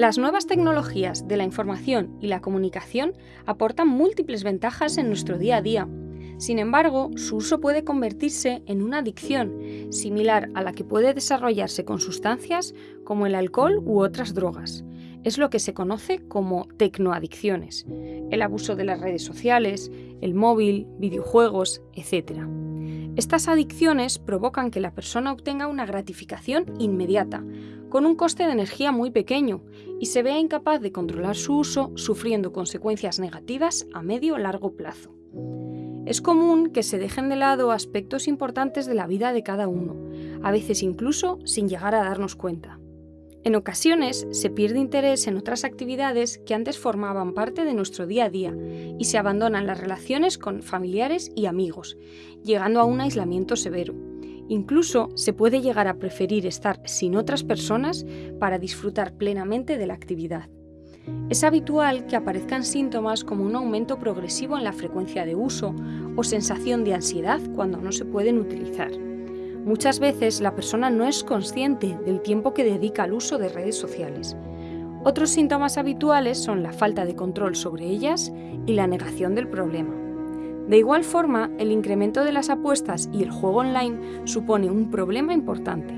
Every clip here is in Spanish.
Las nuevas tecnologías de la información y la comunicación aportan múltiples ventajas en nuestro día a día. Sin embargo, su uso puede convertirse en una adicción, similar a la que puede desarrollarse con sustancias como el alcohol u otras drogas. Es lo que se conoce como tecnoadicciones, el abuso de las redes sociales, el móvil, videojuegos, etc. Estas adicciones provocan que la persona obtenga una gratificación inmediata, con un coste de energía muy pequeño, y se vea incapaz de controlar su uso, sufriendo consecuencias negativas a medio o largo plazo. Es común que se dejen de lado aspectos importantes de la vida de cada uno, a veces incluso sin llegar a darnos cuenta. En ocasiones se pierde interés en otras actividades que antes formaban parte de nuestro día a día y se abandonan las relaciones con familiares y amigos, llegando a un aislamiento severo. Incluso se puede llegar a preferir estar sin otras personas para disfrutar plenamente de la actividad. Es habitual que aparezcan síntomas como un aumento progresivo en la frecuencia de uso o sensación de ansiedad cuando no se pueden utilizar. Muchas veces la persona no es consciente del tiempo que dedica al uso de redes sociales. Otros síntomas habituales son la falta de control sobre ellas y la negación del problema. De igual forma, el incremento de las apuestas y el juego online supone un problema importante.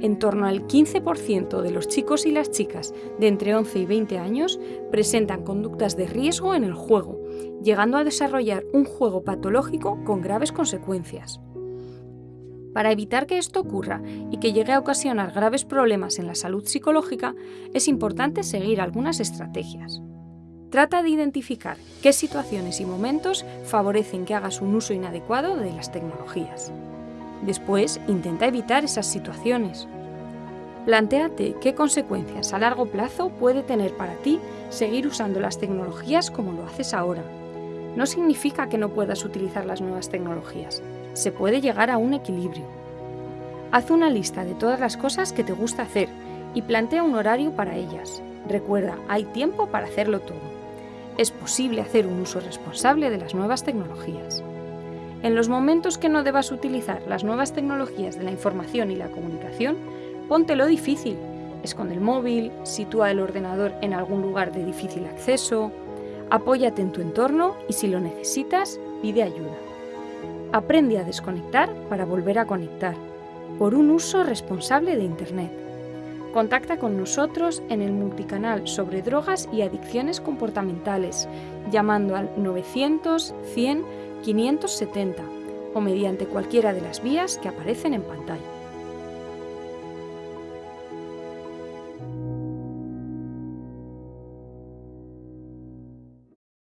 En torno al 15% de los chicos y las chicas de entre 11 y 20 años presentan conductas de riesgo en el juego, llegando a desarrollar un juego patológico con graves consecuencias. Para evitar que esto ocurra y que llegue a ocasionar graves problemas en la salud psicológica, es importante seguir algunas estrategias. Trata de identificar qué situaciones y momentos favorecen que hagas un uso inadecuado de las tecnologías. Después, intenta evitar esas situaciones. Plantéate qué consecuencias a largo plazo puede tener para ti seguir usando las tecnologías como lo haces ahora. No significa que no puedas utilizar las nuevas tecnologías, se puede llegar a un equilibrio. Haz una lista de todas las cosas que te gusta hacer y plantea un horario para ellas. Recuerda, hay tiempo para hacerlo todo. Es posible hacer un uso responsable de las nuevas tecnologías. En los momentos que no debas utilizar las nuevas tecnologías de la información y la comunicación, póntelo difícil. Esconde el móvil, sitúa el ordenador en algún lugar de difícil acceso, apóyate en tu entorno y si lo necesitas, pide ayuda. Aprende a desconectar para volver a conectar, por un uso responsable de Internet. Contacta con nosotros en el multicanal sobre drogas y adicciones comportamentales, llamando al 900 100 570 o mediante cualquiera de las vías que aparecen en pantalla.